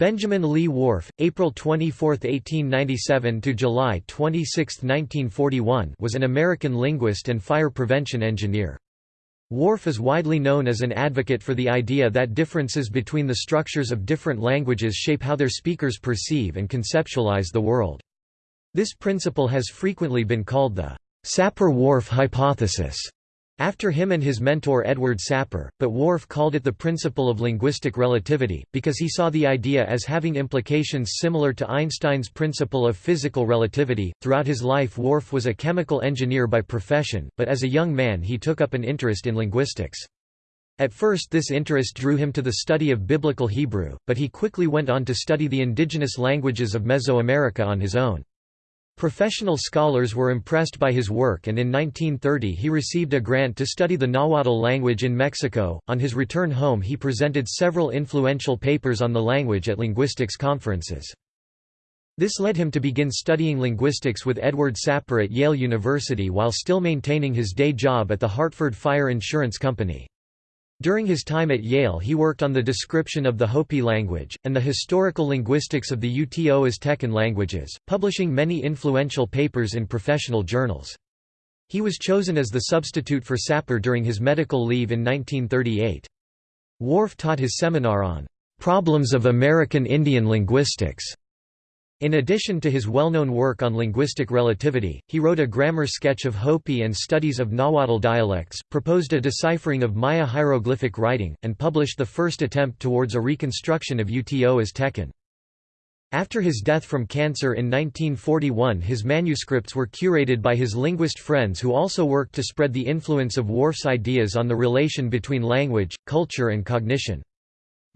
Benjamin Lee Whorf, April 24, 1897 to July 26, 1941, was an American linguist and fire prevention engineer. Whorf is widely known as an advocate for the idea that differences between the structures of different languages shape how their speakers perceive and conceptualize the world. This principle has frequently been called the Sapir-Whorf hypothesis after him and his mentor Edward Sapir, but Whorf called it the principle of linguistic relativity, because he saw the idea as having implications similar to Einstein's principle of physical relativity. Throughout his life, Whorf was a chemical engineer by profession, but as a young man he took up an interest in linguistics. At first this interest drew him to the study of Biblical Hebrew, but he quickly went on to study the indigenous languages of Mesoamerica on his own. Professional scholars were impressed by his work and in 1930 he received a grant to study the Nahuatl language in Mexico. On his return home he presented several influential papers on the language at linguistics conferences. This led him to begin studying linguistics with Edward Sapir at Yale University while still maintaining his day job at the Hartford Fire Insurance Company. During his time at Yale he worked on the description of the Hopi language, and the historical linguistics of the Uto Aztecan languages, publishing many influential papers in professional journals. He was chosen as the substitute for Sapir during his medical leave in 1938. Whorf taught his seminar on "'Problems of American Indian Linguistics' In addition to his well-known work on linguistic relativity, he wrote a grammar sketch of Hopi and studies of Nahuatl dialects, proposed a deciphering of Maya hieroglyphic writing, and published the first attempt towards a reconstruction of Uto as Aztecan. After his death from cancer in 1941 his manuscripts were curated by his linguist friends who also worked to spread the influence of Whorf's ideas on the relation between language, culture and cognition.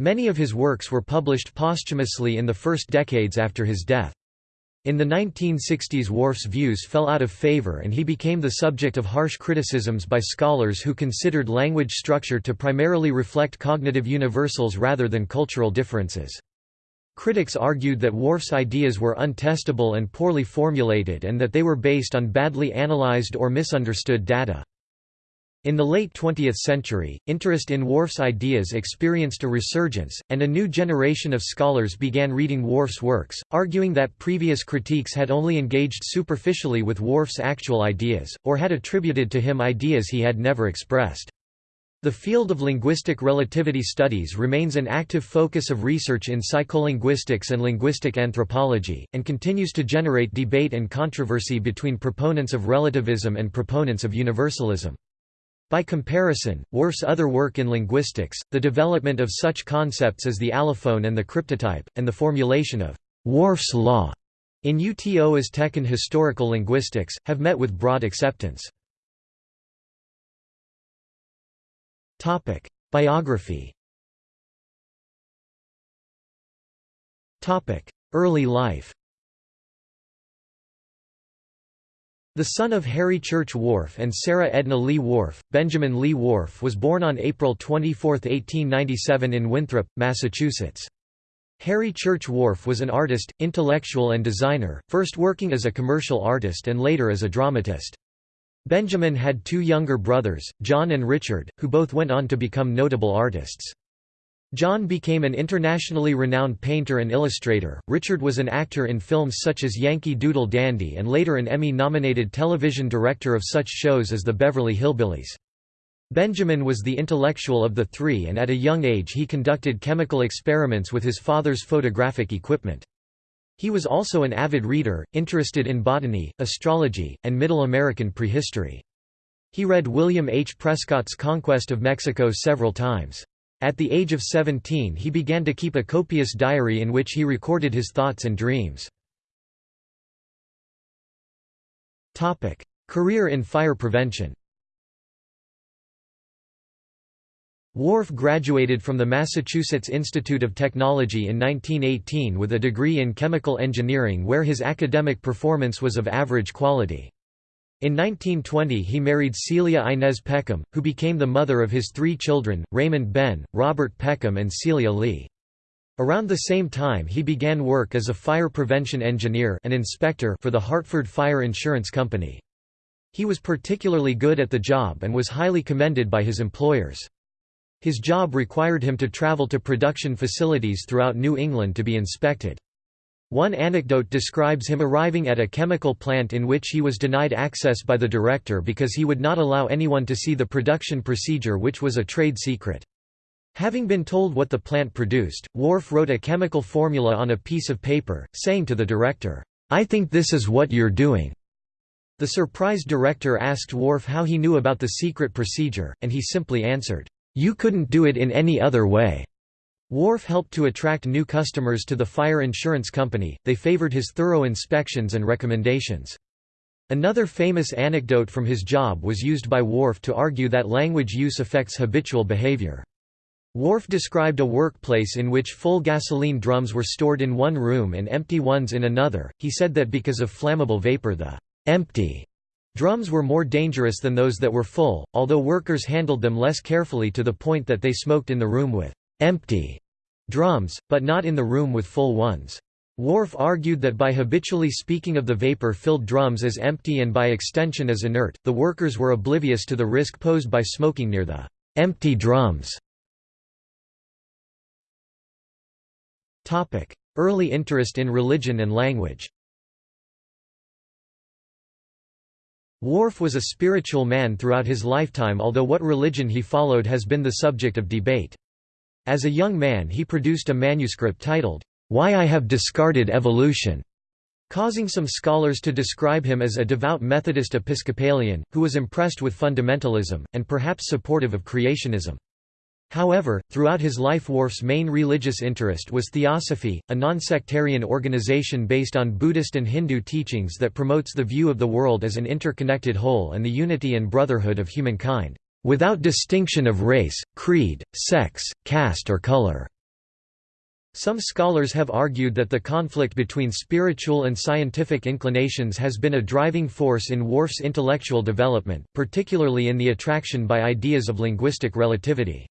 Many of his works were published posthumously in the first decades after his death. In the 1960s Whorf's views fell out of favor and he became the subject of harsh criticisms by scholars who considered language structure to primarily reflect cognitive universals rather than cultural differences. Critics argued that Whorf's ideas were untestable and poorly formulated and that they were based on badly analyzed or misunderstood data. In the late 20th century, interest in Whorf's ideas experienced a resurgence, and a new generation of scholars began reading Whorf's works, arguing that previous critiques had only engaged superficially with Whorf's actual ideas, or had attributed to him ideas he had never expressed. The field of linguistic relativity studies remains an active focus of research in psycholinguistics and linguistic anthropology, and continues to generate debate and controversy between proponents of relativism and proponents of universalism. By comparison, Whorf's other work in linguistics, the development of such concepts as the allophone and the cryptotype, and the formulation of Whorf's law in UTO Aztecan historical linguistics, have met with broad acceptance. Biography Early life The son of Harry Church Whorf and Sarah Edna Lee Whorf, Benjamin Lee Whorf was born on April 24, 1897 in Winthrop, Massachusetts. Harry Church Whorf was an artist, intellectual and designer, first working as a commercial artist and later as a dramatist. Benjamin had two younger brothers, John and Richard, who both went on to become notable artists. John became an internationally renowned painter and illustrator. Richard was an actor in films such as Yankee Doodle Dandy and later an Emmy-nominated television director of such shows as The Beverly Hillbillies. Benjamin was the intellectual of the three and at a young age he conducted chemical experiments with his father's photographic equipment. He was also an avid reader, interested in botany, astrology, and Middle American prehistory. He read William H. Prescott's Conquest of Mexico several times. At the age of 17 he began to keep a copious diary in which he recorded his thoughts and dreams. Career in fire prevention Whorf graduated from the Massachusetts Institute of Technology in 1918 with a degree in chemical engineering where his academic performance was of average quality. In 1920 he married Celia Inez Peckham, who became the mother of his three children, Raymond Ben, Robert Peckham and Celia Lee. Around the same time he began work as a fire prevention engineer and inspector for the Hartford Fire Insurance Company. He was particularly good at the job and was highly commended by his employers. His job required him to travel to production facilities throughout New England to be inspected. One anecdote describes him arriving at a chemical plant in which he was denied access by the director because he would not allow anyone to see the production procedure which was a trade secret. Having been told what the plant produced, Whorf wrote a chemical formula on a piece of paper, saying to the director, "'I think this is what you're doing." The surprised director asked Whorf how he knew about the secret procedure, and he simply answered, you couldn't do it in any other way. Whorf helped to attract new customers to the fire insurance company, they favored his thorough inspections and recommendations. Another famous anecdote from his job was used by Whorf to argue that language use affects habitual behavior. Whorf described a workplace in which full gasoline drums were stored in one room and empty ones in another. He said that because of flammable vapor the empty Drums were more dangerous than those that were full, although workers handled them less carefully to the point that they smoked in the room with empty drums, but not in the room with full ones. Whorf argued that by habitually speaking of the vapor-filled drums as empty and by extension as inert, the workers were oblivious to the risk posed by smoking near the empty drums. Early interest in religion and language Whorf was a spiritual man throughout his lifetime although what religion he followed has been the subject of debate. As a young man he produced a manuscript titled, Why I Have Discarded Evolution, causing some scholars to describe him as a devout Methodist Episcopalian, who was impressed with fundamentalism, and perhaps supportive of creationism. However, throughout his life Whorf's main religious interest was Theosophy, a non-sectarian organization based on Buddhist and Hindu teachings that promotes the view of the world as an interconnected whole and the unity and brotherhood of humankind, without distinction of race, creed, sex, caste or color. Some scholars have argued that the conflict between spiritual and scientific inclinations has been a driving force in Whorf's intellectual development, particularly in the attraction by ideas of linguistic relativity.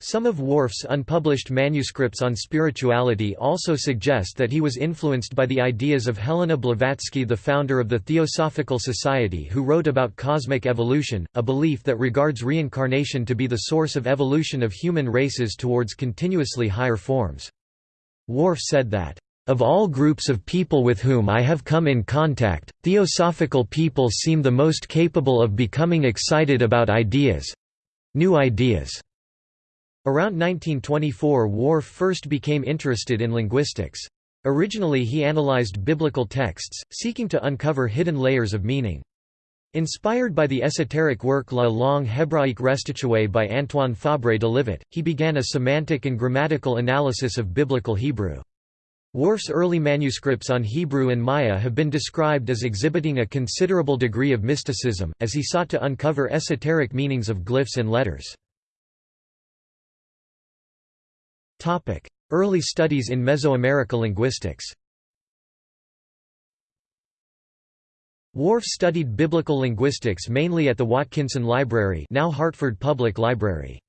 Some of Whorf's unpublished manuscripts on spirituality also suggest that he was influenced by the ideas of Helena Blavatsky the founder of the Theosophical Society who wrote about cosmic evolution, a belief that regards reincarnation to be the source of evolution of human races towards continuously higher forms. Whorf said that, "...of all groups of people with whom I have come in contact, theosophical people seem the most capable of becoming excited about ideas—new ideas." Around 1924 Whorf first became interested in linguistics. Originally he analyzed biblical texts, seeking to uncover hidden layers of meaning. Inspired by the esoteric work La langue hébraïque restituée by Antoine Fabre de Livet, he began a semantic and grammatical analysis of biblical Hebrew. Whorf's early manuscripts on Hebrew and Maya have been described as exhibiting a considerable degree of mysticism, as he sought to uncover esoteric meanings of glyphs and letters. Early studies in Mesoamerica linguistics Whorf studied biblical linguistics mainly at the Watkinson Library now Hartford Public Library.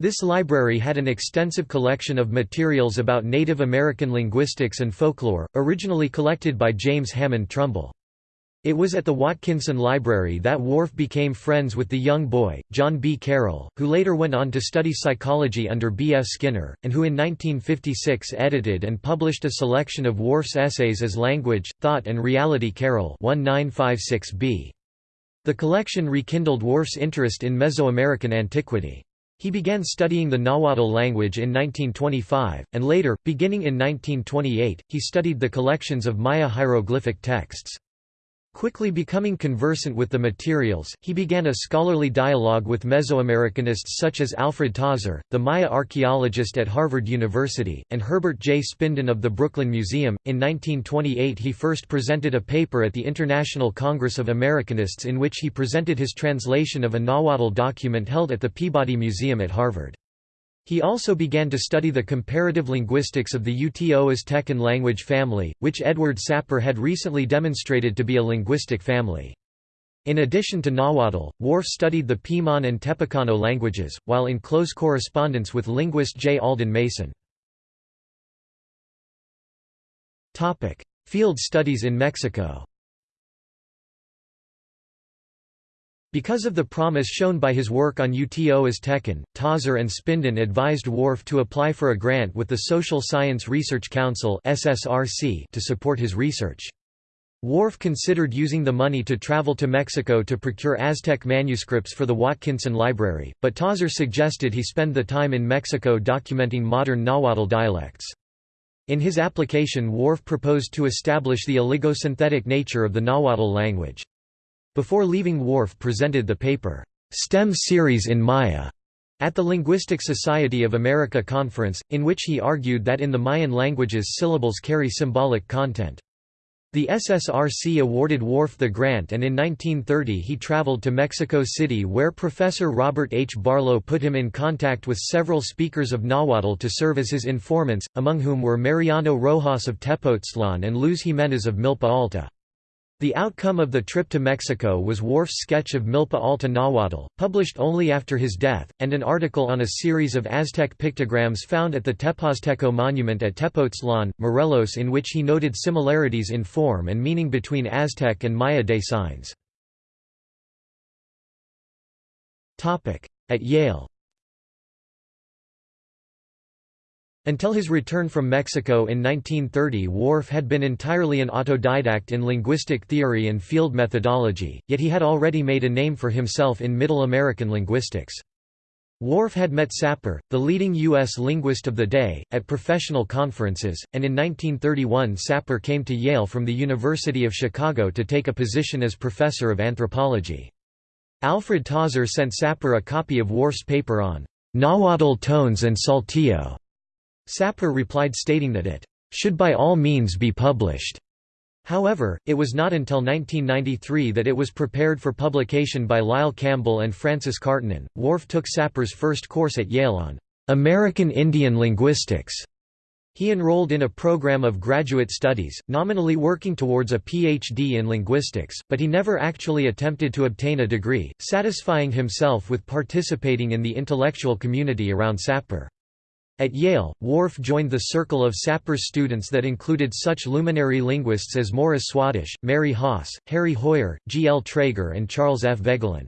This library had an extensive collection of materials about Native American linguistics and folklore, originally collected by James Hammond Trumbull. It was at the Watkinson Library that Whorf became friends with the young boy, John B. Carroll, who later went on to study psychology under B. F. Skinner, and who in 1956 edited and published a selection of Whorf's essays as Language, Thought and Reality Carroll 1956b. The collection rekindled Whorf's interest in Mesoamerican antiquity. He began studying the Nahuatl language in 1925, and later, beginning in 1928, he studied the collections of Maya hieroglyphic texts. Quickly becoming conversant with the materials, he began a scholarly dialogue with Mesoamericanists such as Alfred Tozzer, the Maya archaeologist at Harvard University, and Herbert J. Spinden of the Brooklyn Museum. In 1928, he first presented a paper at the International Congress of Americanists in which he presented his translation of a Nahuatl document held at the Peabody Museum at Harvard. He also began to study the comparative linguistics of the Uto Aztecan language family, which Edward Sapir had recently demonstrated to be a linguistic family. In addition to Nahuatl, Whorf studied the Piman and Tepecano languages, while in close correspondence with linguist J. Alden Mason. Field studies in Mexico Because of the promise shown by his work on UTO Aztecan, Tozzer and Spinden advised Whorf to apply for a grant with the Social Science Research Council to support his research. Whorf considered using the money to travel to Mexico to procure Aztec manuscripts for the Watkinson Library, but Tozzer suggested he spend the time in Mexico documenting modern Nahuatl dialects. In his application Whorf proposed to establish the oligosynthetic nature of the Nahuatl language. Before leaving Whorf presented the paper, "'STEM Series in Maya' at the Linguistic Society of America conference, in which he argued that in the Mayan languages syllables carry symbolic content. The SSRC awarded Whorf the grant and in 1930 he traveled to Mexico City where Professor Robert H. Barlow put him in contact with several speakers of Nahuatl to serve as his informants, among whom were Mariano Rojas of Tepoztlan and Luz Jimenez of Milpa Alta. The outcome of the trip to Mexico was Whorf's sketch of Milpa Alta Nahuatl, published only after his death, and an article on a series of Aztec pictograms found at the Tepozteco monument at Tepoztlan, Morelos in which he noted similarities in form and meaning between Aztec and Maya day signs. At Yale Until his return from Mexico in 1930 Whorf had been entirely an autodidact in linguistic theory and field methodology, yet he had already made a name for himself in Middle American linguistics. Whorf had met Sapir, the leading U.S. linguist of the day, at professional conferences, and in 1931 Sapir came to Yale from the University of Chicago to take a position as professor of anthropology. Alfred Tozzer sent Sapir a copy of Whorf's paper on Nahuatl tones and saltillo. Sapir replied stating that it should by all means be published. However, it was not until 1993 that it was prepared for publication by Lyle Campbell and Frances Karttunen. Whorf took Sapir's first course at Yale on American Indian linguistics. He enrolled in a program of graduate studies, nominally working towards a PhD in linguistics, but he never actually attempted to obtain a degree, satisfying himself with participating in the intellectual community around Sapir. At Yale, Whorf joined the circle of Sapir's students that included such luminary linguists as Morris Swadesh, Mary Haas, Harry Hoijer, G. L. Trager and Charles F. Voegelin.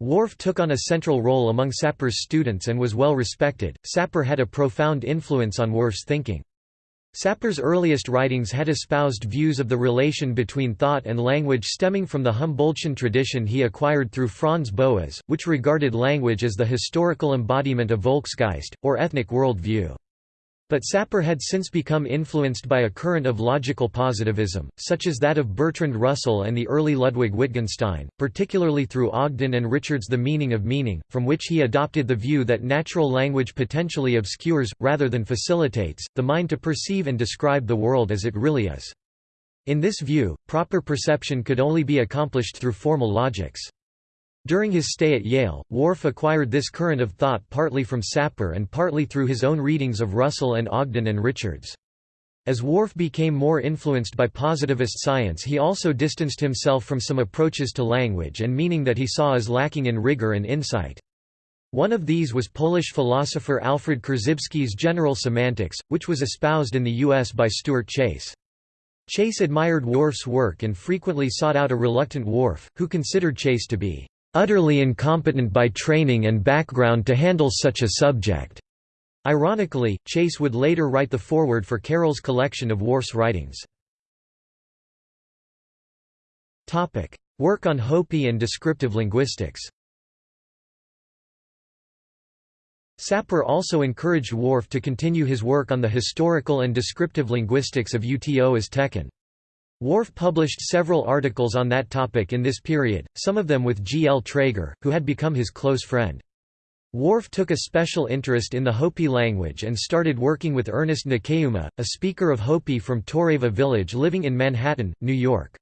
Whorf took on a central role among Sapir's students and was well respected. Sapir had a profound influence on Whorf's thinking. Sapir's earliest writings had espoused views of the relation between thought and language stemming from the Humboldtian tradition he acquired through Franz Boas, which regarded language as the historical embodiment of Volksgeist, or ethnic world view. But Sapir had since become influenced by a current of logical positivism, such as that of Bertrand Russell and the early Ludwig Wittgenstein, particularly through Ogden and Richard's The Meaning of Meaning, from which he adopted the view that natural language potentially obscures, rather than facilitates, the mind to perceive and describe the world as it really is. In this view, proper perception could only be accomplished through formal logics. During his stay at Yale, Whorf acquired this current of thought partly from Sapir and partly through his own readings of Russell and Ogden and Richards. As Whorf became more influenced by positivist science he also distanced himself from some approaches to language and meaning that he saw as lacking in rigor and insight. One of these was Polish philosopher Alfred Korzybski's general semantics, which was espoused in the U.S. by Stuart Chase. Chase admired Whorf's work and frequently sought out a reluctant Whorf, who considered Chase to be utterly incompetent by training and background to handle such a subject. Ironically, Chase would later write the foreword for Carroll's collection of Whorf's writings. Work on Hopi and descriptive linguistics Sapir also encouraged Whorf to continue his work on the historical and descriptive linguistics of UTO Aztecan. Whorf published several articles on that topic in this period, some of them with G. L. Trager, who had become his close friend. Whorf took a special interest in the Hopi language and started working with Ernest Naquayouma, a speaker of Hopi from Toreva village living in Manhattan, New York.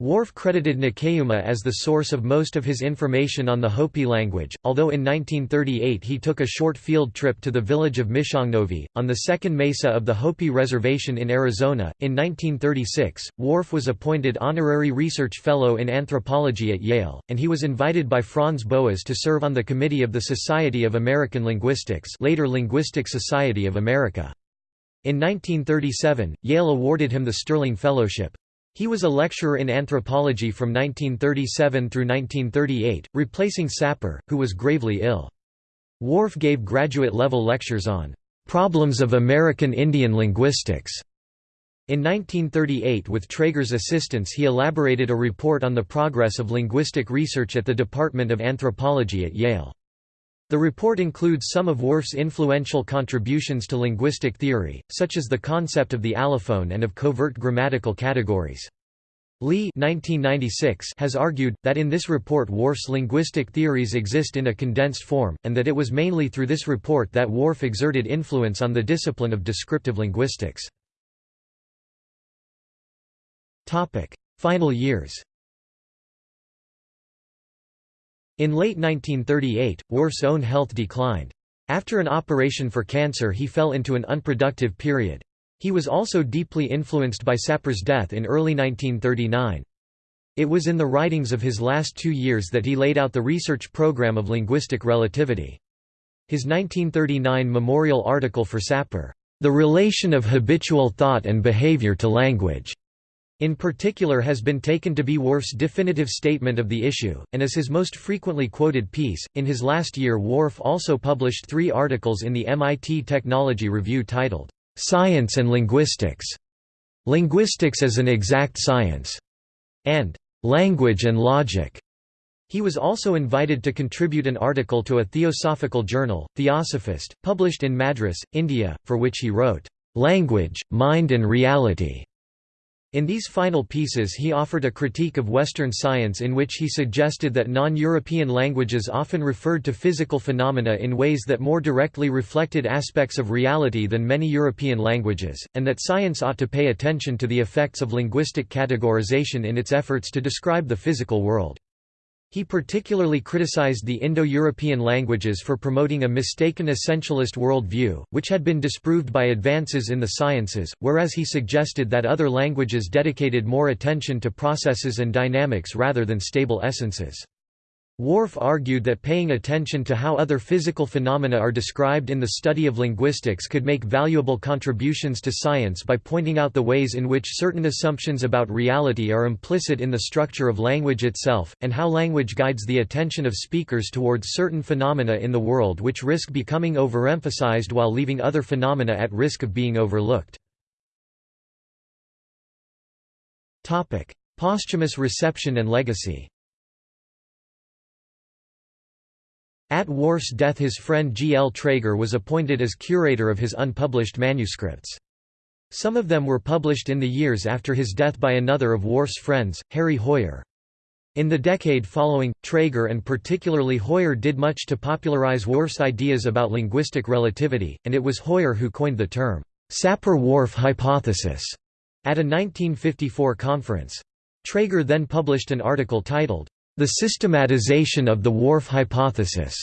Whorf credited Naquayouma as the source of most of his information on the Hopi language, although in 1938 he took a short field trip to the village of Mishongnovi, on the second mesa of the Hopi Reservation in Arizona. In 1936, Whorf was appointed Honorary Research Fellow in Anthropology at Yale, and he was invited by Franz Boas to serve on the committee of the Society of American Linguistics later Linguistic Society of America. In 1937, Yale awarded him the Sterling Fellowship. He was a lecturer in anthropology from 1937 through 1938, replacing Sapir, who was gravely ill. Whorf gave graduate-level lectures on "...problems of American Indian linguistics." In 1938 with Trager's assistance he elaborated a report on the progress of linguistic research at the Department of Anthropology at Yale. The report includes some of Whorf's influential contributions to linguistic theory, such as the concept of the allophone and of covert grammatical categories. Lee 1996 has argued, that in this report Whorf's linguistic theories exist in a condensed form, and that it was mainly through this report that Whorf exerted influence on the discipline of descriptive linguistics. Final years In late 1938, Whorf's own health declined. After an operation for cancer he fell into an unproductive period. He was also deeply influenced by Sapir's death in early 1939. It was in the writings of his last two years that he laid out the research program of linguistic relativity. His 1939 memorial article for Sapir, "'The Relation of Habitual Thought and Behavior to Language' in particular has been taken to be Whorf's definitive statement of the issue, and as his most frequently quoted piece. In his last year, Whorf also published three articles in the MIT Technology Review titled, Science and Linguistics, Linguistics as an Exact Science, and Language and Logic. He was also invited to contribute an article to a theosophical journal, Theosophist, published in Madras, India, for which he wrote, "'Language, Mind and Reality' In these final pieces he offered a critique of Western science in which he suggested that non-European languages often referred to physical phenomena in ways that more directly reflected aspects of reality than many European languages, and that science ought to pay attention to the effects of linguistic categorization in its efforts to describe the physical world. He particularly criticized the Indo-European languages for promoting a mistaken essentialist worldview, which had been disproved by advances in the sciences, whereas he suggested that other languages dedicated more attention to processes and dynamics rather than stable essences. Whorf argued that paying attention to how other physical phenomena are described in the study of linguistics could make valuable contributions to science by pointing out the ways in which certain assumptions about reality are implicit in the structure of language itself, and how language guides the attention of speakers towards certain phenomena in the world which risk becoming overemphasized while leaving other phenomena at risk of being overlooked. Posthumous reception and legacy At Whorf's death his friend G. L. Trager was appointed as curator of his unpublished manuscripts. Some of them were published in the years after his death by another of Whorf's friends, Harry Hoijer. In the decade following, Trager and particularly Hoijer did much to popularize Whorf's ideas about linguistic relativity, and it was Hoijer who coined the term, Sapir-Whorf hypothesis, at a 1954 conference. Trager then published an article titled, the systematization of the Whorf hypothesis,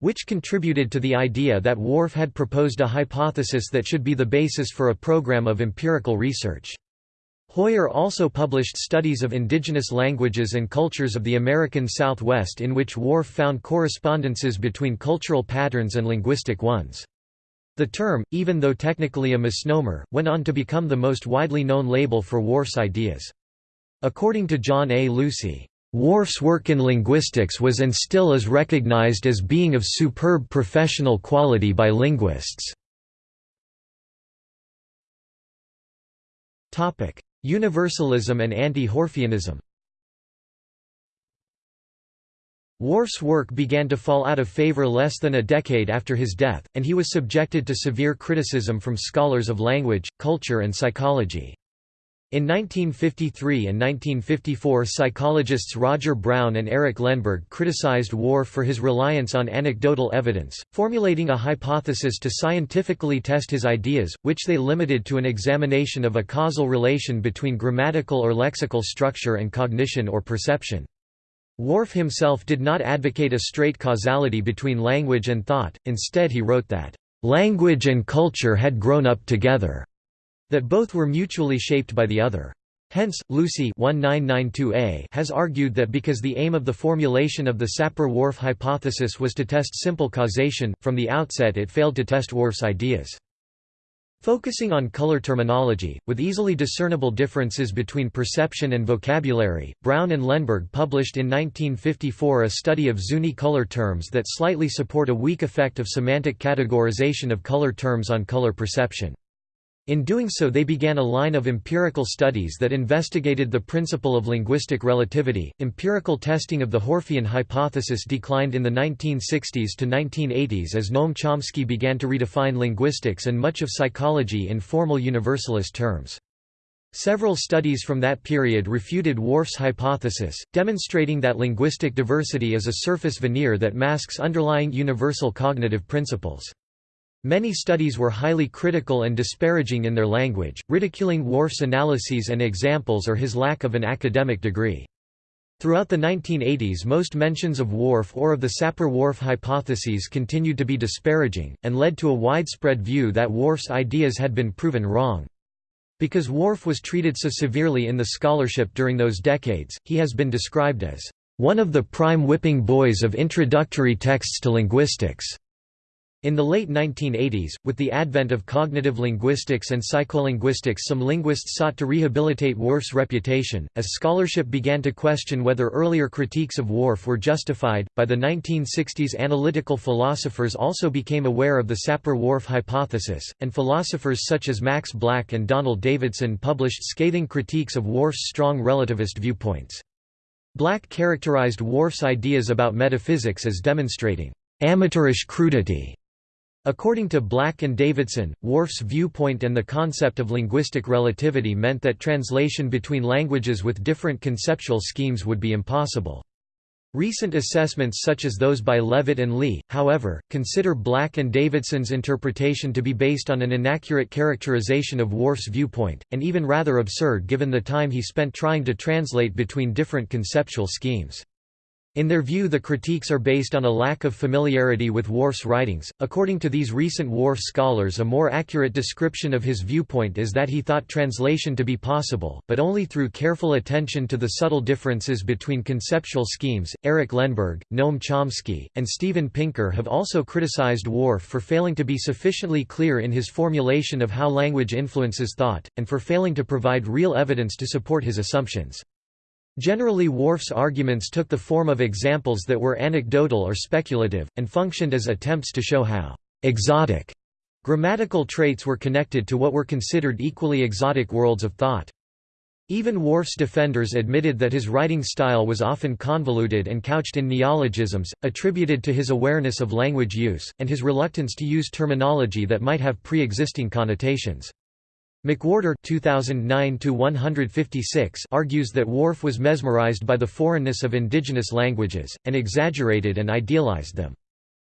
which contributed to the idea that Whorf had proposed a hypothesis that should be the basis for a program of empirical research. Hoijer also published studies of indigenous languages and cultures of the American Southwest in which Whorf found correspondences between cultural patterns and linguistic ones. The term, even though technically a misnomer, went on to become the most widely known label for Whorf's ideas. According to John A. Lucy, Whorf's work in linguistics was and still is recognized as being of superb professional quality by linguists. Universalism and anti-Whorfianism Whorf's work began to fall out of favor less than a decade after his death, and he was subjected to severe criticism from scholars of language, culture and psychology. In 1953 and 1954 psychologists Roger Brown and Eric Lenneberg criticized Whorf for his reliance on anecdotal evidence, formulating a hypothesis to scientifically test his ideas, which they limited to an examination of a causal relation between grammatical or lexical structure and cognition or perception. Whorf himself did not advocate a straight causality between language and thought, instead he wrote that, "...language and culture had grown up together." That both were mutually shaped by the other. Hence, Lucy has argued that because the aim of the formulation of the Sapir-Whorf hypothesis was to test simple causation, from the outset it failed to test Whorf's ideas. Focusing on color terminology, with easily discernible differences between perception and vocabulary, Brown and Lenneberg published in 1954 a study of Zuni color terms that slightly support a weak effect of semantic categorization of color terms on color perception. In doing so they began a line of empirical studies that investigated the principle of linguistic relativity. Empirical testing of the Whorfian hypothesis declined in the 1960s to 1980s as Noam Chomsky began to redefine linguistics and much of psychology in formal universalist terms. Several studies from that period refuted Whorf's hypothesis, demonstrating that linguistic diversity is a surface veneer that masks underlying universal cognitive principles. Many studies were highly critical and disparaging in their language, ridiculing Whorf's analyses and examples or his lack of an academic degree. Throughout the 1980s most mentions of Whorf or of the Sapir-Whorf hypotheses continued to be disparaging, and led to a widespread view that Whorf's ideas had been proven wrong. Because Whorf was treated so severely in the scholarship during those decades, he has been described as, "...one of the prime whipping boys of introductory texts to linguistics." In the late 1980s, with the advent of cognitive linguistics and psycholinguistics some linguists sought to rehabilitate Whorf's reputation, as scholarship began to question whether earlier critiques of Whorf were justified. By the 1960s analytical philosophers also became aware of the Sapir-Whorf hypothesis, and philosophers such as Max Black and Donald Davidson published scathing critiques of Whorf's strong relativist viewpoints. Black characterized Whorf's ideas about metaphysics as demonstrating amateurish crudity According to Black and Davidson, Whorf's viewpoint and the concept of linguistic relativity meant that translation between languages with different conceptual schemes would be impossible. Recent assessments such as those by Levitt and Lee, however, consider Black and Davidson's interpretation to be based on an inaccurate characterization of Whorf's viewpoint, and even rather absurd given the time he spent trying to translate between different conceptual schemes. In their view the critiques are based on a lack of familiarity with Whorf's writings. According to these recent Whorf scholars a more accurate description of his viewpoint is that he thought translation to be possible, but only through careful attention to the subtle differences between conceptual schemes. Eric Lenneberg, Noam Chomsky, and Steven Pinker have also criticized Whorf for failing to be sufficiently clear in his formulation of how language influences thought, and for failing to provide real evidence to support his assumptions. Generally Whorf's arguments took the form of examples that were anecdotal or speculative, and functioned as attempts to show how «exotic» grammatical traits were connected to what were considered equally exotic worlds of thought. Even Whorf's defenders admitted that his writing style was often convoluted and couched in neologisms, attributed to his awareness of language use, and his reluctance to use terminology that might have pre-existing connotations. McWhorter 2009 argues that Whorf was mesmerized by the foreignness of indigenous languages, and exaggerated and idealized them.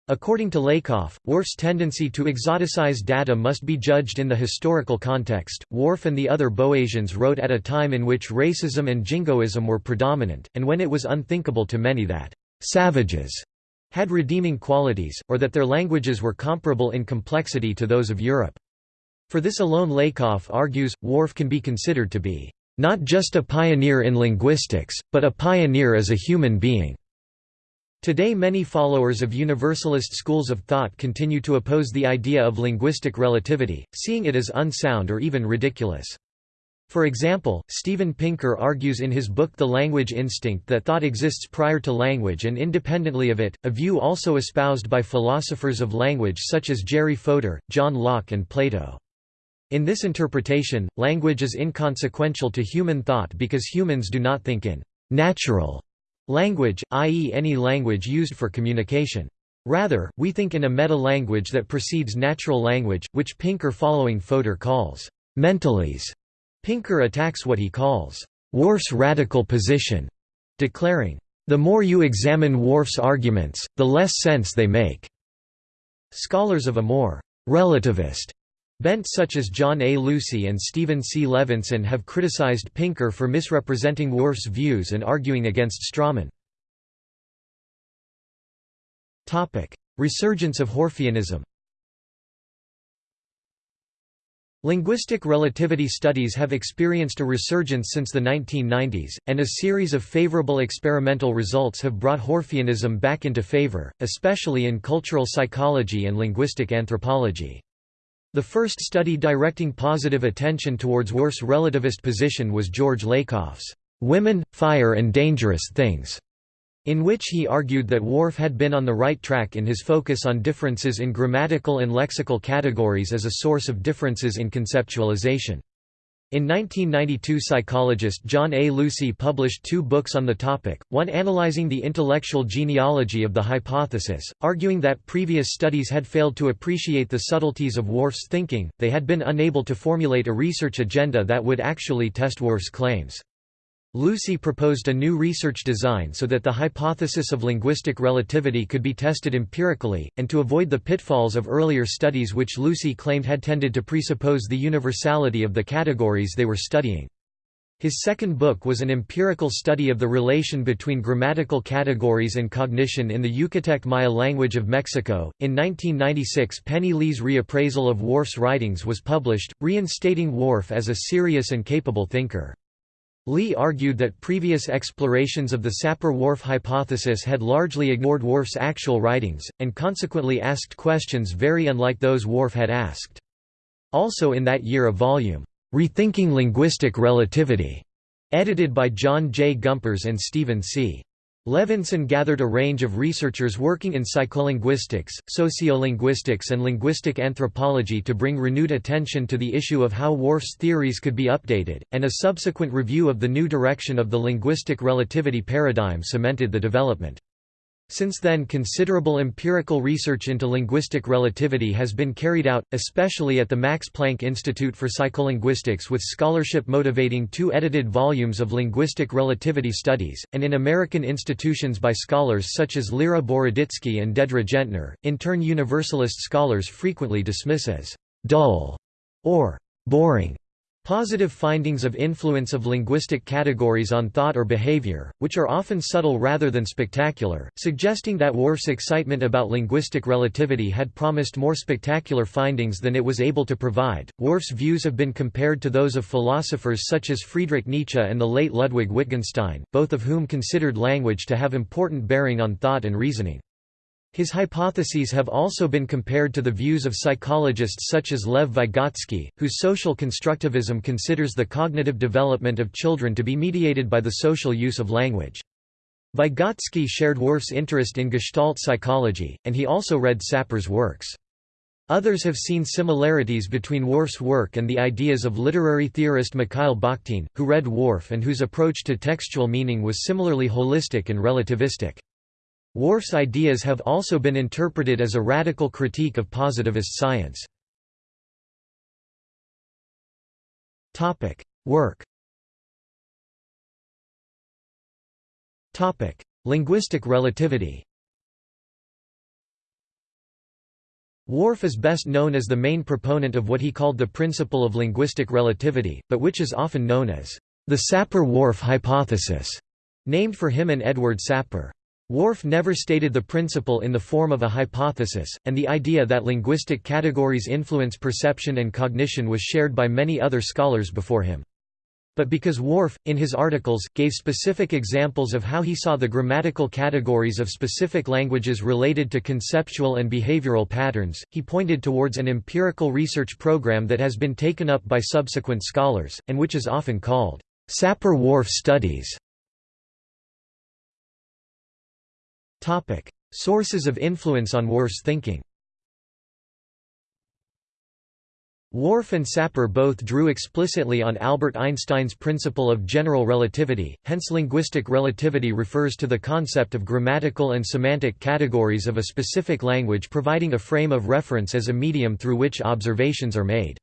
According to Lakoff, Whorf's tendency to exoticize data must be judged in the historical context. Whorf and the other Boasians wrote at a time in which racism and jingoism were predominant, and when it was unthinkable to many that savages had redeeming qualities, or that their languages were comparable in complexity to those of Europe. For this alone Lakoff argues, Whorf can be considered to be, "...not just a pioneer in linguistics, but a pioneer as a human being." Today many followers of universalist schools of thought continue to oppose the idea of linguistic relativity, seeing it as unsound or even ridiculous. For example, Steven Pinker argues in his book The Language Instinct that thought exists prior to language and independently of it, a view also espoused by philosophers of language such as Jerry Fodor, John Locke and Plato. In this interpretation, language is inconsequential to human thought because humans do not think in «natural» language, i.e. any language used for communication. Rather, we think in a meta-language that precedes natural language, which Pinker following Fodor calls «mentalese». Pinker attacks what he calls «Whorf's radical position», declaring, «The more you examine Whorf's arguments, the less sense they make». Scholars of a more «relativist» Bent such as John A. Lucy and Stephen C. Levinson have criticized Pinker for misrepresenting Whorf's views and arguing against Strawman. Resurgence of Whorfianism Linguistic relativity studies have experienced a resurgence since the 1990s, and a series of favorable experimental results have brought Whorfianism back into favor, especially in cultural psychology and linguistic anthropology. The first study directing positive attention towards Whorf's relativist position was George Lakoff's "'Women, Fire and Dangerous Things' in which he argued that Whorf had been on the right track in his focus on differences in grammatical and lexical categories as a source of differences in conceptualization. In 1992 psychologist John A. Lucy published two books on the topic, one analyzing the intellectual genealogy of the hypothesis, arguing that previous studies had failed to appreciate the subtleties of Whorf's thinking, they had been unable to formulate a research agenda that would actually test Whorf's claims. Lucy proposed a new research design so that the hypothesis of linguistic relativity could be tested empirically, and to avoid the pitfalls of earlier studies which Lucy claimed had tended to presuppose the universality of the categories they were studying. His second book was an empirical study of the relation between grammatical categories and cognition in the Yucatec Maya language of Mexico. In 1996, Penny Lee's reappraisal of Whorf's writings was published, reinstating Whorf as a serious and capable thinker. Lee argued that previous explorations of the Sapir-Whorf hypothesis had largely ignored Whorf's actual writings, and consequently asked questions very unlike those Whorf had asked. Also in that year a volume, "'Rethinking Linguistic Relativity' edited by John J. Gumperz and Stephen C. Levinson gathered a range of researchers working in psycholinguistics, sociolinguistics and linguistic anthropology to bring renewed attention to the issue of how Whorf's theories could be updated, and a subsequent review of the new direction of the linguistic relativity paradigm cemented the development. Since then considerable empirical research into linguistic relativity has been carried out, especially at the Max Planck Institute for Psycholinguistics with scholarship motivating two edited volumes of linguistic relativity studies, and in American institutions by scholars such as Lera Boroditsky and Dedre Gentner, in turn Universalist scholars frequently dismiss as «dull» or «boring» Positive findings of influence of linguistic categories on thought or behavior, which are often subtle rather than spectacular, suggesting that Whorf's excitement about linguistic relativity had promised more spectacular findings than it was able to provide. Whorf's views have been compared to those of philosophers such as Friedrich Nietzsche and the late Ludwig Wittgenstein, both of whom considered language to have important bearing on thought and reasoning. His hypotheses have also been compared to the views of psychologists such as Lev Vygotsky, whose social constructivism considers the cognitive development of children to be mediated by the social use of language. Vygotsky shared Whorf's interest in Gestalt psychology, and he also read Sapir's works. Others have seen similarities between Whorf's work and the ideas of literary theorist Mikhail Bakhtin, who read Whorf and whose approach to textual meaning was similarly holistic and relativistic. Whorf's ideas have also been interpreted as a radical critique of positivist science. Work Linguistic relativity Whorf is best known as the main proponent of what he called the principle of linguistic relativity, but which is often known as the Sapir-Whorf hypothesis, named for him and Edward Sapir. Whorf never stated the principle in the form of a hypothesis, and the idea that linguistic categories influence perception and cognition was shared by many other scholars before him. But because Whorf, in his articles, gave specific examples of how he saw the grammatical categories of specific languages related to conceptual and behavioral patterns, he pointed towards an empirical research program that has been taken up by subsequent scholars, and which is often called Sapir-Whorf studies. Topic: Sources of influence on Whorf's thinking. Whorf and Sapir both drew explicitly on Albert Einstein's principle of general relativity, hence linguistic relativity refers to the concept of grammatical and semantic categories of a specific language providing a frame of reference as a medium through which observations are made.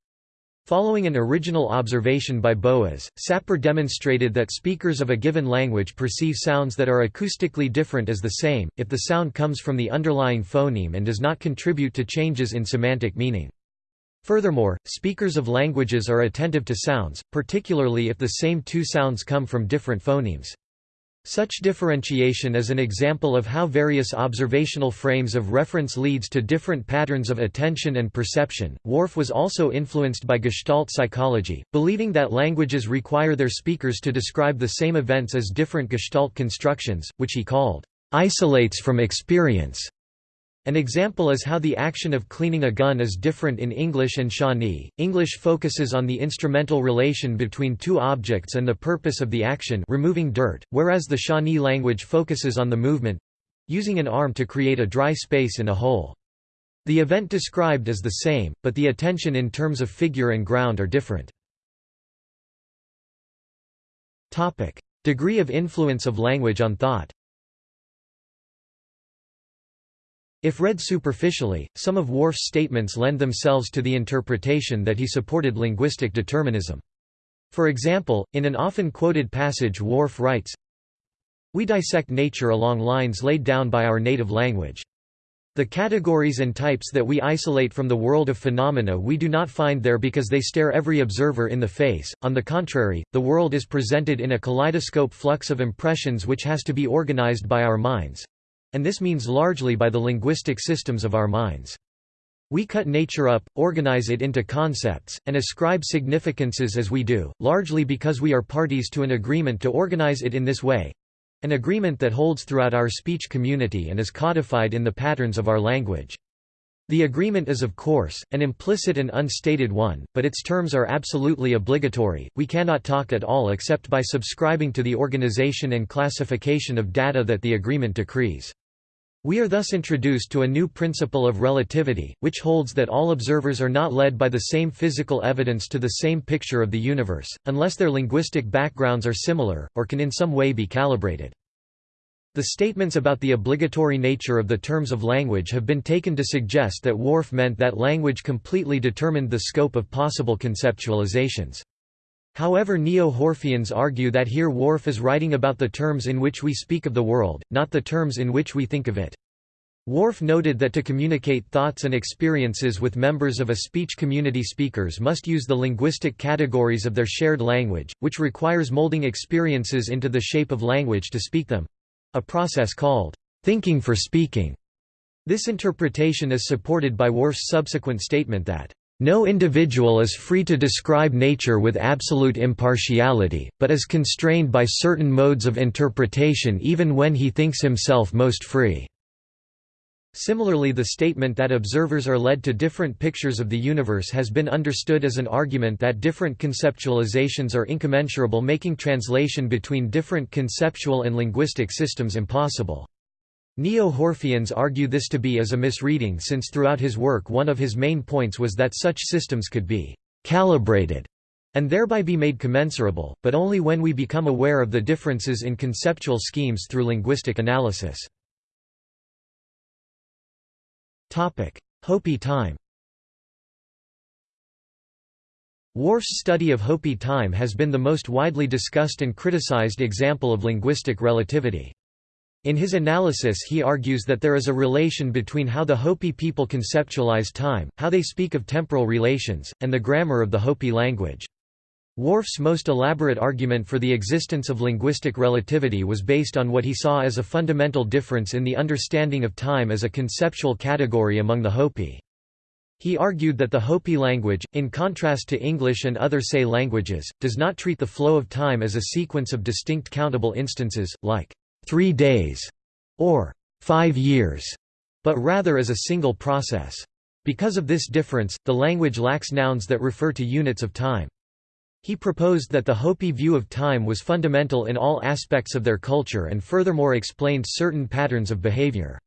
Following an original observation by Boas, Sapir demonstrated that speakers of a given language perceive sounds that are acoustically different as the same, if the sound comes from the underlying phoneme and does not contribute to changes in semantic meaning. Furthermore, speakers of languages are attentive to sounds, particularly if the same two sounds come from different phonemes. Such differentiation is an example of how various observational frames of reference leads to different patterns of attention and perception. Whorf was also influenced by Gestalt psychology, believing that languages require their speakers to describe the same events as different Gestalt constructions, which he called isolates from experience An example is how the action of cleaning a gun is different in English and Shawnee. English focuses on the instrumental relation between two objects and the purpose of the action removing dirt, whereas the Shawnee language focuses on the movement—using an arm to create a dry space in a hole. The event described is the same, but the attention in terms of figure and ground are different. Degree of influence of language on thought If read superficially, some of Whorf's statements lend themselves to the interpretation that he supported linguistic determinism. For example, in an often quoted passage Whorf writes, We dissect nature along lines laid down by our native language. The categories and types that we isolate from the world of phenomena we do not find there because they stare every observer in the face, on the contrary, the world is presented in a kaleidoscope flux of impressions which has to be organized by our minds, and this means largely by the linguistic systems of our minds. We cut nature up, organize it into concepts, and ascribe significances as we do, largely because we are parties to an agreement to organize it in this way—an agreement that holds throughout our speech community and is codified in the patterns of our language. The agreement is of course, an implicit and unstated one, but its terms are absolutely obligatory, we cannot talk at all except by subscribing to the organization and classification of data that the agreement decrees. We are thus introduced to a new principle of relativity, which holds that all observers are not led by the same physical evidence to the same picture of the universe, unless their linguistic backgrounds are similar, or can in some way be calibrated. The statements about the obligatory nature of the terms of language have been taken to suggest that Whorf meant that language completely determined the scope of possible conceptualizations. However Neo-Whorfians argue that here Whorf is writing about the terms in which we speak of the world, not the terms in which we think of it. Whorf noted that to communicate thoughts and experiences with members of a speech community speakers must use the linguistic categories of their shared language, which requires molding experiences into the shape of language to speak them—a process called, "...thinking for speaking." This interpretation is supported by Whorf's subsequent statement that, no individual is free to describe nature with absolute impartiality, but is constrained by certain modes of interpretation even when he thinks himself most free. Similarly the statement that observers are led to different pictures of the universe has been understood as an argument that different conceptualizations are incommensurable making translation between different conceptual and linguistic systems impossible. Neo-Whorfians argue this to be as a misreading since throughout his work one of his main points was that such systems could be «calibrated» and thereby be made commensurable, but only when we become aware of the differences in conceptual schemes through linguistic analysis. Hopi time Whorf's study of Hopi time has been the most widely discussed and criticized example of linguistic relativity. In his analysis he argues that there is a relation between how the Hopi people conceptualize time, how they speak of temporal relations, and the grammar of the Hopi language. Whorf's most elaborate argument for the existence of linguistic relativity was based on what he saw as a fundamental difference in the understanding of time as a conceptual category among the Hopi. He argued that the Hopi language, in contrast to English and other SAE languages, does not treat the flow of time as a sequence of distinct countable instances, like three days, or five years, but rather as a single process. Because of this difference, the language lacks nouns that refer to units of time. He proposed that the Hopi view of time was fundamental in all aspects of their culture and furthermore explained certain patterns of behavior.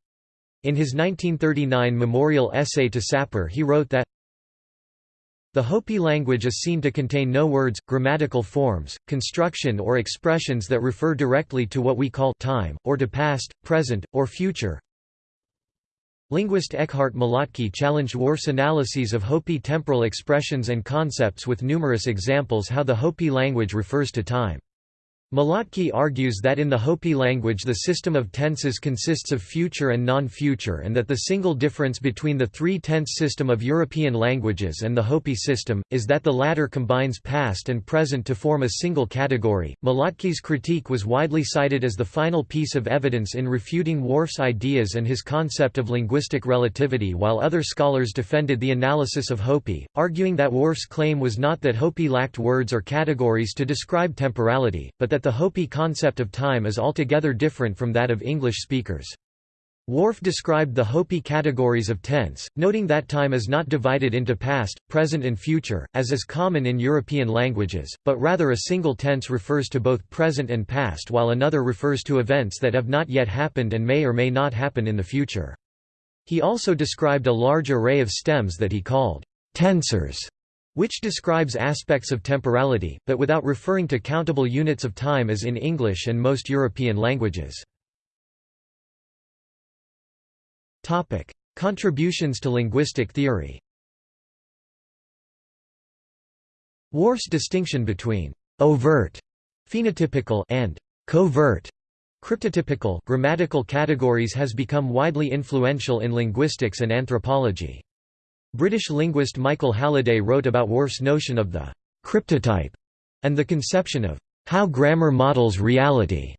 In his 1939 memorial essay to Sapir he wrote that, the Hopi language is seen to contain no words, grammatical forms, construction or expressions that refer directly to what we call time, or to past, present, or future. Linguist Ekkehart Malotki challenged Whorf's analyses of Hopi temporal expressions and concepts with numerous examples how the Hopi language refers to time. Malotki argues that in the Hopi language the system of tenses consists of future and non-future and that the single difference between the three-tense system of European languages and the Hopi system, is that the latter combines past and present to form a single category. Malotki's critique was widely cited as the final piece of evidence in refuting Whorf's ideas and his concept of linguistic relativity while other scholars defended the analysis of Hopi, arguing that Whorf's claim was not that Hopi lacked words or categories to describe temporality, but that the Hopi concept of time is altogether different from that of English speakers. Whorf described the Hopi categories of tense, noting that time is not divided into past, present and future, as is common in European languages, but rather a single tense refers to both present and past while another refers to events that have not yet happened and may or may not happen in the future. He also described a large array of stems that he called tensors, which describes aspects of temporality, but without referring to countable units of time as in English and most European languages. Contributions to linguistic theory. Whorf's distinction between overt phenotypical and covert cryptotypical grammatical categories has become widely influential in linguistics and anthropology. British linguist Michael Halliday wrote about Whorf's notion of the cryptotype and the conception of how grammar models reality,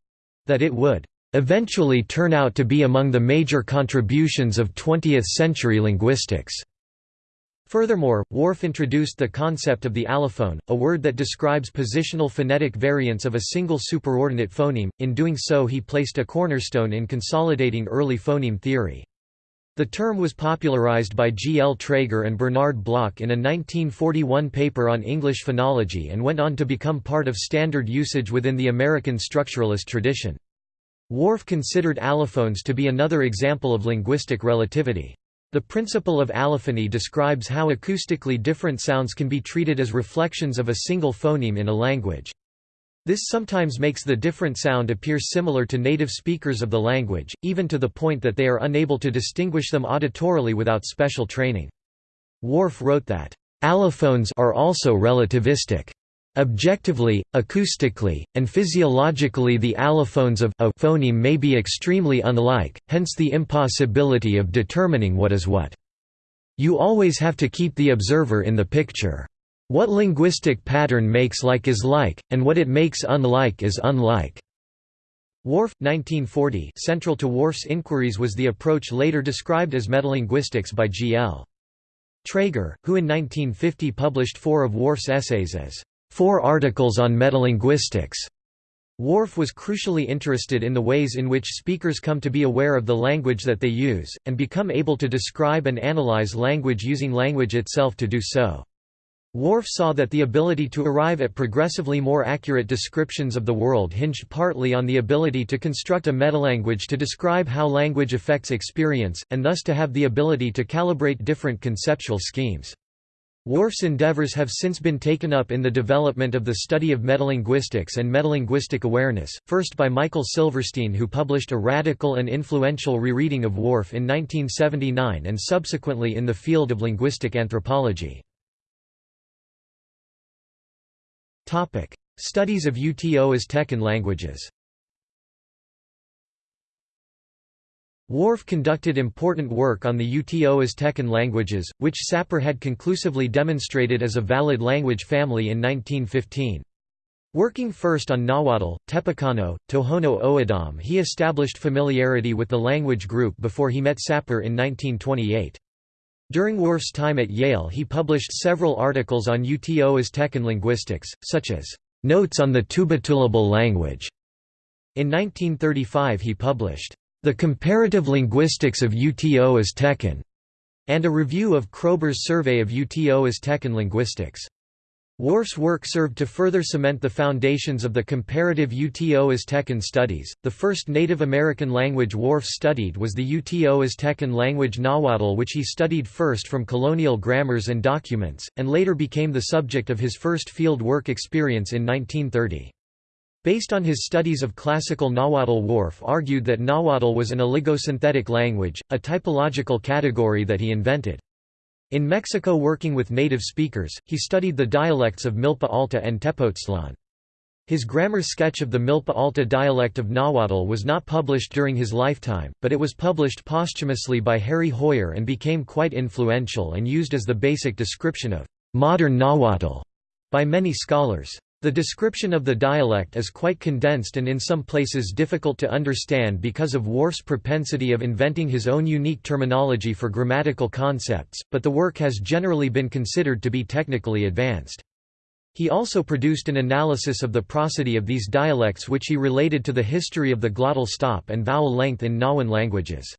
that it would eventually turn out to be among the major contributions of 20th-century linguistics. Furthermore, Whorf introduced the concept of the allophone, a word that describes positional phonetic variants of a single superordinate phoneme, in doing so he placed a cornerstone in consolidating early phoneme theory. The term was popularized by G. L. Trager and Bernard Bloch in a 1941 paper on English phonology and went on to become part of standard usage within the American structuralist tradition. Whorf considered allophones to be another example of linguistic relativity. The principle of allophony describes how acoustically different sounds can be treated as reflections of a single phoneme in a language. This sometimes makes the different sound appear similar to native speakers of the language, even to the point that they are unable to distinguish them auditorily without special training. Whorf wrote that, "...allophones are also relativistic." Objectively, acoustically, and physiologically the allophones of a phoneme may be extremely unlike, hence the impossibility of determining what is what. You always have to keep the observer in the picture. What linguistic pattern makes like is like, and what it makes unlike is unlike. Whorf, 1940 Central to Whorf's inquiries was the approach later described as metalinguistics by G. L. Trager, who in 1950 published four of Whorf's essays as Four articles on metalinguistics. Whorf was crucially interested in the ways in which speakers come to be aware of the language that they use, and become able to describe and analyze language using language itself to do so. Whorf saw that the ability to arrive at progressively more accurate descriptions of the world hinged partly on the ability to construct a metalanguage to describe how language affects experience, and thus to have the ability to calibrate different conceptual schemes. Whorf's endeavors have since been taken up in the development of the study of metalinguistics and metalinguistic awareness, first by Michael Silverstein who published a radical and influential rereading of Worf in 1979 and subsequently in the field of linguistic anthropology. Studies of Uto-Aztecan languages Whorf conducted important work on the Uto-Aztecan languages, which Sapir had conclusively demonstrated as a valid language family in 1915. Working first on Nahuatl, Tepecano, Tohono O'odham he established familiarity with the language group before he met Sapir in 1928. During Whorf's time at Yale he published several articles on Uto-Aztecan linguistics, such as, "'Notes on the Tubatulabal Language". In 1935 he published, the Comparative Linguistics of Uto-Aztecan, and a review of Kroeber's Survey of Uto-Aztecan Linguistics. Whorf's work served to further cement the foundations of the comparative Uto-Aztecan studies. The first Native American language Whorf studied was the Uto-Aztecan language Nahuatl, which he studied first from colonial grammars and documents, and later became the subject of his first field work experience in 1930. Based on his studies of classical Nahuatl Whorf argued that Nahuatl was an oligosynthetic language, a typological category that he invented. In Mexico working with native speakers, he studied the dialects of Milpa Alta and Tepoztlan. His grammar sketch of the Milpa Alta dialect of Nahuatl was not published during his lifetime, but it was published posthumously by Harry Hoijer and became quite influential and used as the basic description of modern Nahuatl by many scholars. The description of the dialect is quite condensed and in some places difficult to understand because of Whorf's propensity of inventing his own unique terminology for grammatical concepts, but the work has generally been considered to be technically advanced. He also produced an analysis of the prosody of these dialects which he related to the history of the glottal stop and vowel length in Nahuan languages.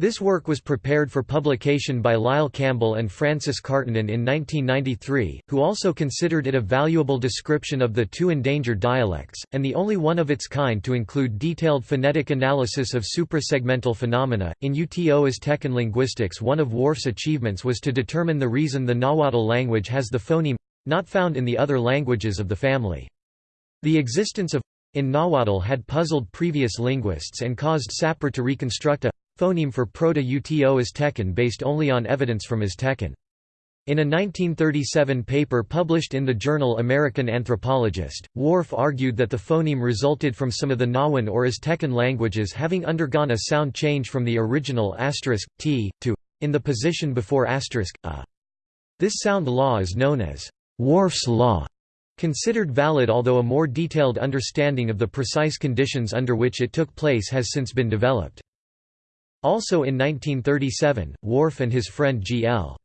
This work was prepared for publication by Lyle Campbell and Frances Karttunen in 1993, who also considered it a valuable description of the two endangered dialects, and the only one of its kind to include detailed phonetic analysis of suprasegmental phenomena. In UTO Aztecan linguistics, one of Whorf's achievements was to determine the reason the Nahuatl language has the phoneme not found in the other languages of the family. The existence of in Nahuatl had puzzled previous linguists and caused Sapir to reconstruct a phoneme for Proto-Uto Aztecan based only on evidence from Aztecan. In a 1937 paper published in the journal American Anthropologist, Whorf argued that the phoneme resulted from some of the Nahuan or Aztecan languages having undergone a sound change from the original asterisk t to in the position before asterisk a. This sound law is known as Whorf's law, considered valid although a more detailed understanding of the precise conditions under which it took place has since been developed. Also in 1937, Whorf and his friend G.L.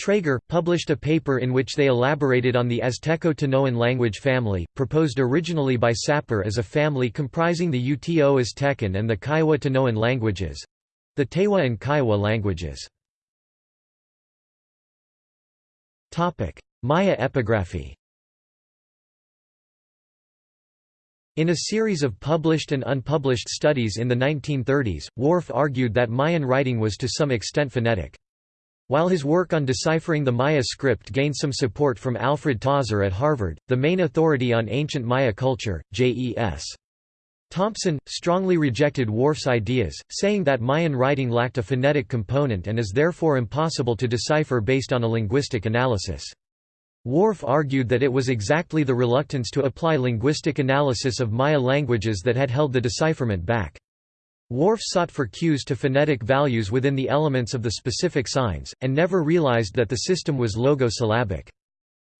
Trager, published a paper in which they elaborated on the Azteco-Tanoan language family, proposed originally by Sapir as a family comprising the Uto Aztecan and the Kiowa-Tanoan languages—the Tewa and Kiowa languages. Maya epigraphy In a series of published and unpublished studies in the 1930s, Whorf argued that Mayan writing was to some extent phonetic. While his work on deciphering the Maya script gained some support from Alfred Tozzer at Harvard, the main authority on ancient Maya culture, J.E.S. Thompson, strongly rejected Whorf's ideas, saying that Mayan writing lacked a phonetic component and is therefore impossible to decipher based on a linguistic analysis. Whorf argued that it was exactly the reluctance to apply linguistic analysis of Maya languages that had held the decipherment back. Whorf sought for cues to phonetic values within the elements of the specific signs, and never realized that the system was logo-syllabic.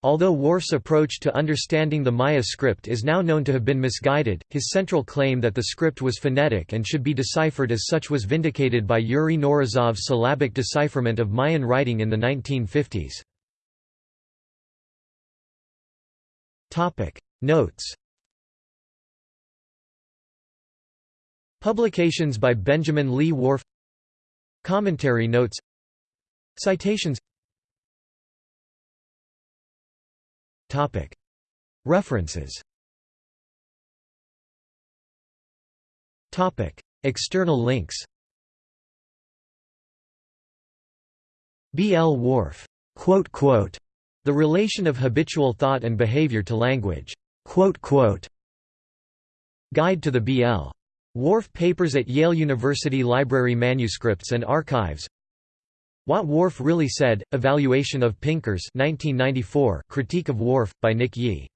Although Whorf's approach to understanding the Maya script is now known to have been misguided, his central claim that the script was phonetic and should be deciphered as such was vindicated by Yuri Knorozov's syllabic decipherment of Mayan writing in the 1950s. Notes Publications by Benjamin Lee Whorf Commentary notes Citations Topic References Topic External links B. L. Whorf the relation of habitual thought and behavior to language. Guide to the B.L. Whorf Papers at Yale University Library Manuscripts and Archives What Whorf Really Said, Evaluation of Pinkers 1994, Critique of Whorf, by Nick Yee